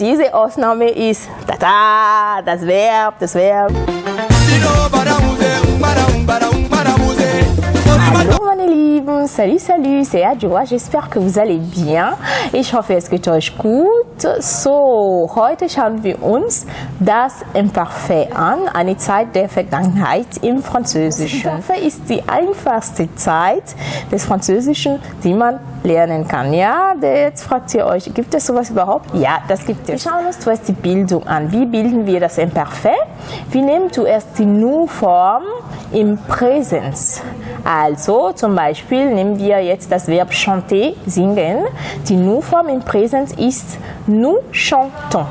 Diese Ausnahme ist da, das Verb, das Verb. Hallo meine Lieben, salut, salut, c'est Adjoa, j'espère que vous allez bien. Ich hoffe, es geht euch gut. So, heute schauen wir uns das Imparfait an, eine Zeit der Vergangenheit im Französischen. Imparfait ist die einfachste Zeit des Französischen, die man lernen kann. Ja, jetzt fragt ihr euch, gibt es sowas überhaupt? Ja, das gibt es. Wir schauen uns zuerst die Bildung an. Wie bilden wir das Imparfait? Wir nehmen zuerst die Nu-Form im Präsens. Also zum Beispiel nehmen wir jetzt das Verb chanter, singen. Die Nu-Form im Präsens ist nous chantons.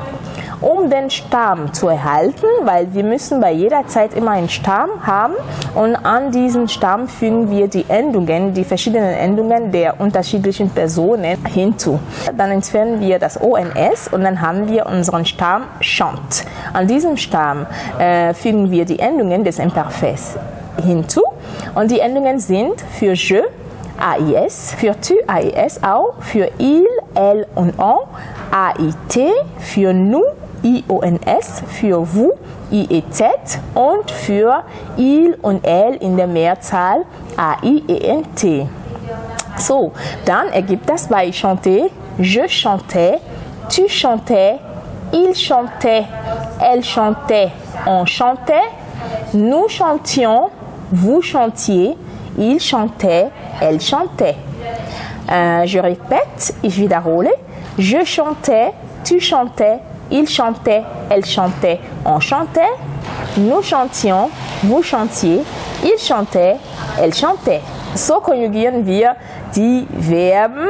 Um den Stamm zu erhalten, weil wir müssen bei jeder Zeit immer einen Stamm haben und an diesen Stamm fügen wir die Endungen, die verschiedenen Endungen der unterschiedlichen Personen hinzu. Dann entfernen wir das ONS und dann haben wir unseren Stamm chant. An diesem Stamm äh, fügen wir die Endungen des Imperfects hinzu und die Endungen sind für je, AIS, für tu, AIS auch, für il, elle und on, AIT, für nous, IONS, für vous, IEZ und für il und elle in der Mehrzahl AIENT. So, dann ergibt das bei chanter, je chantais, tu chantais, il chantait, elle chantait, on chantait, nous chantions, vous chantiez, il chantait, elle chantait. Euh, je répète, ich wiederhole. Je chantais, tu chantais, il chantait, elle chantait, on chantait. Nous chantions, vous chantiez, il chantait, elle chantait. So konjugieren wir die Verben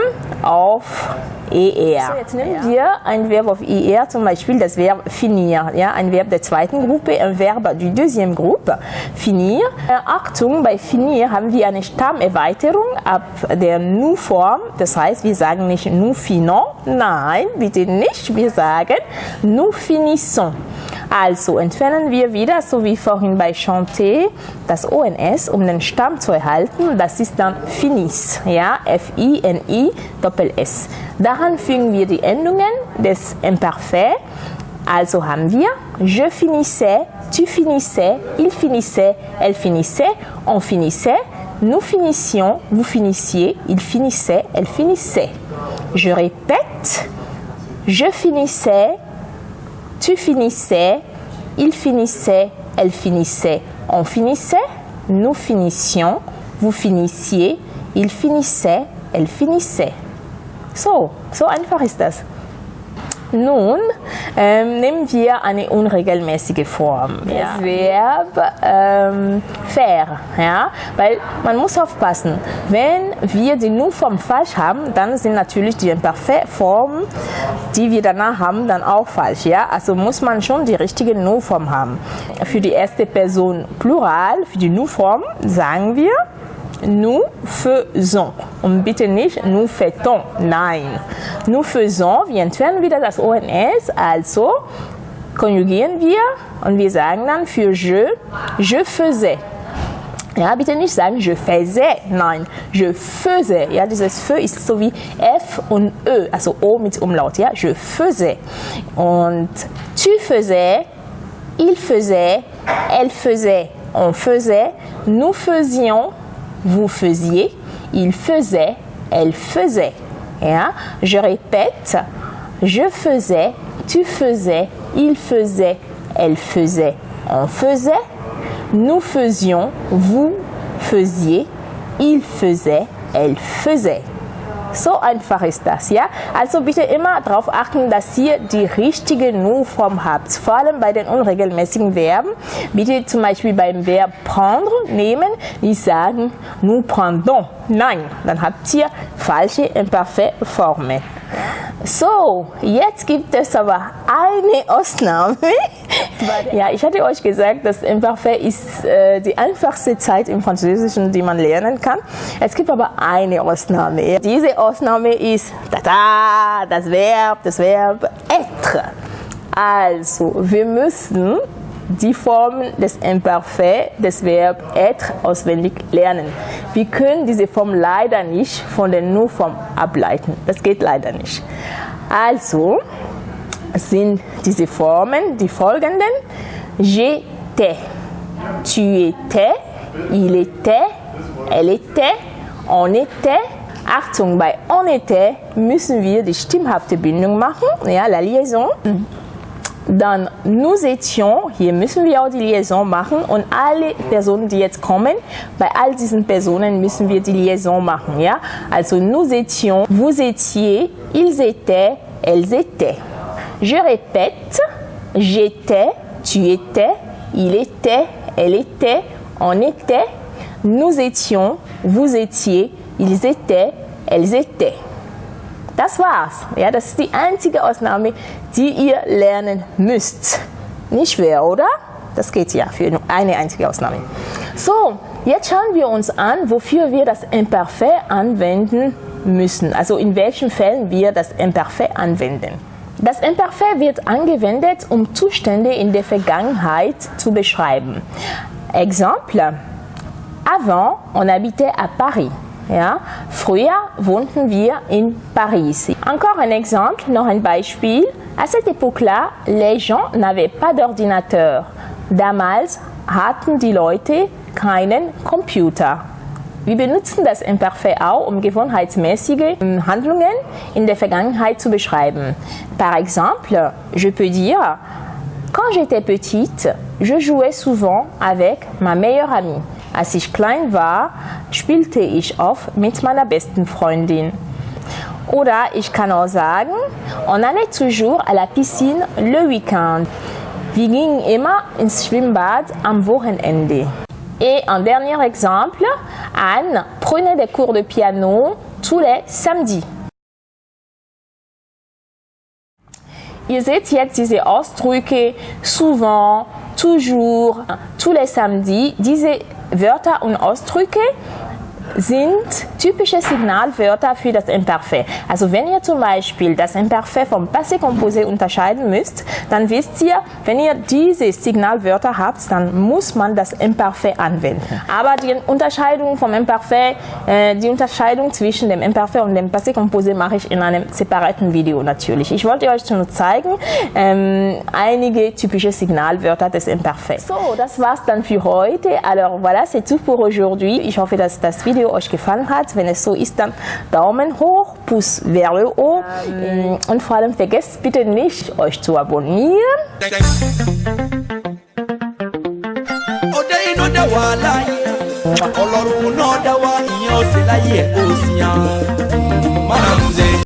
ER. So, jetzt nehmen wir ein Verb auf ER, zum Beispiel das Verb finir, ja, ein Verb der zweiten Gruppe, ein Verb der deuxième Gruppe, finir. Äh, Achtung, bei finir haben wir eine Stammerweiterung ab der Nu-Form, das heißt, wir sagen nicht nous finons, nein, bitte nicht, wir sagen nous finissons. Also entfernen wir wieder, so wie vorhin bei chanter, das ONS, um den Stamm zu erhalten. Das ist dann finis, ja, F-I-N-I, Doppel-S. Daran fügen wir die Endungen des Imperfekt. Also haben wir je finissais, tu finissais, il finissait, elle finissait, on finissait, nous finissions, vous finissiez, il finissait, elle finissait. Je répète, je finissais, tu finissais, il finissait, elle finissait, on finissait, nous finissions, vous finissiez, il finissait, elle finissait. So, so einfach ist das. Nun ähm, nehmen wir eine unregelmäßige Form. Ja. Das Verb ähm, faire. Ja? Weil man muss aufpassen, wenn wir die Nu-Form falsch haben, dann sind natürlich die Imperfekt-Formen, die wir danach haben, dann auch falsch. Ja? Also muss man schon die richtige Nu-Form haben. Für die erste Person Plural, für die Nu-Form sagen wir nous faisons. Und bitte nicht nous faisons. Nein. Nous faisons, wir entfernen wieder das ONS, also konjugieren wir und wir sagen dann für je, je faisais. Ja, bitte nicht sagen, je faisais, nein, je faisais. Ja, dieses Feu ist so wie F und Ö, also O mit Umlaut. Ja, je faisais. Und tu faisais, il faisait, elle faisait, on faisait, nous faisions, vous faisiez, il faisait, elle faisait. Ja? Je répète, je faisais, tu faisais, il faisait, elle faisait, on faisait, nous faisions, vous faisiez, il faisait, elle faisait. So einfach ist das, ja? Also bitte immer darauf achten, dass ihr die richtige Nu-Form habt. Vor allem bei den unregelmäßigen Verben. Bitte zum Beispiel beim Verb prendre nehmen, nicht sagen nous prendons. Nein, dann habt ihr falsche imperfekte Formen. So, jetzt gibt es aber eine Ausnahme. Ja, ich hatte euch gesagt, dass Imparfait ist äh, die einfachste Zeit im Französischen, die man lernen kann. Es gibt aber eine Ausnahme. Diese Ausnahme ist da, da, das Verb, das Verb être. Also, wir müssen die Form des Imperfekt, des Verb être auswendig lernen. Wir können diese Form leider nicht von der Nu-Form ableiten. Das geht leider nicht. Also, sind diese Formen die folgenden. J'étais, tu étais, il était, elle était, on était. Achtung, bei on était müssen wir die stimmhafte Bindung machen, ja, la liaison. Dann nous étions, hier müssen wir auch die Liaison machen und alle Personen, die jetzt kommen, bei all diesen Personen müssen wir die Liaison machen. Ja? Also nous étions, vous étiez, ils étaient, elles étaient. Je répète, j'étais, tu étais, il était, elle était, on était, nous étions, vous étiez, ils étaient, elles étaient. Das war's. Ja, das ist die einzige Ausnahme, die ihr lernen müsst. Nicht schwer, oder? Das geht ja für eine einzige Ausnahme. So, jetzt schauen wir uns an, wofür wir das Imperfekt anwenden müssen. Also in welchen Fällen wir das Imperfekt anwenden. Das Imperfekt wird angewendet, um Zustände in der Vergangenheit zu beschreiben. Exemple. Avant, on habitait à Paris. Ja, früher wohnten wir in Paris. Encore un exemple, noch ein Beispiel. À cette époque-là, les gens n'avaient pas d'ordinateur. Damals hatten die Leute keinen Computer. Wir benutzen das Imperfekt auch, um gewohnheitsmäßige Handlungen in der Vergangenheit zu beschreiben. Par exemple, je peux dire, quand j'étais petite, je jouais souvent avec ma meilleure amie. Als ich klein war, spielte ich oft mit meiner besten Freundin. Oder ich kann auch sagen, on allait toujours à la piscine le week-end. Wir gingen immer ins Schwimmbad am Wochenende. Et un dernier exemple, Anne prenait des cours de piano tous les samedis. Seht jetzt diese Ausdrücke souvent, toujours, tous les samedis. Diese Wörter und Ausdrücke sind typische Signalwörter für das Imperfekt. Also wenn ihr zum Beispiel das Imperfekt vom Passé composé unterscheiden müsst, dann wisst ihr, wenn ihr diese Signalwörter habt, dann muss man das Imperfekt anwenden. Aber die Unterscheidung vom Imperfekt, äh, die Unterscheidung zwischen dem Imperfekt und dem Passé composé mache ich in einem separaten Video natürlich. Ich wollte euch nur zeigen, ähm, einige typische Signalwörter des Imperfekt. So, das war's dann für heute. Alors voilà, c'est tout pour aujourd'hui. Ich hoffe, dass das Video euch gefallen hat. Wenn es so ist, dann Daumen hoch, Puss haut. Ähm. Und vor allem vergesst bitte nicht, euch zu abonnieren. ọlọ́run náà dá wa ìyẹn ó sì láyé ẹ̀ ó sì yàn.